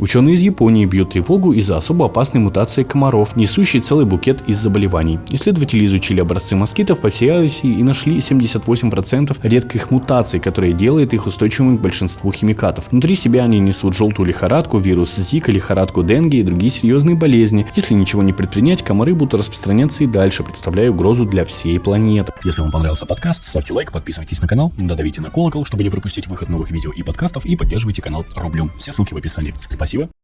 Ученые из Японии бьют тревогу из-за особо опасной мутации комаров, несущей целый букет из заболеваний. Исследователи изучили образцы москитов по всей Азии и нашли 78% редких мутаций, которые делают их устойчивыми к большинству химикатов. Внутри себя они несут желтую лихорадку, вирус Зика, лихорадку Денге и другие серьезные болезни. Если ничего не предпринять, комары будут распространяться и дальше, представляя угрозу для всей планеты. Если вам понравился подкаст, ставьте лайк, подписывайтесь на канал, додавите на колокол, чтобы не пропустить выход новых видео и подкастов и поддерживайте канал рублем. Все ссылки в описании. Спасибо Спасибо.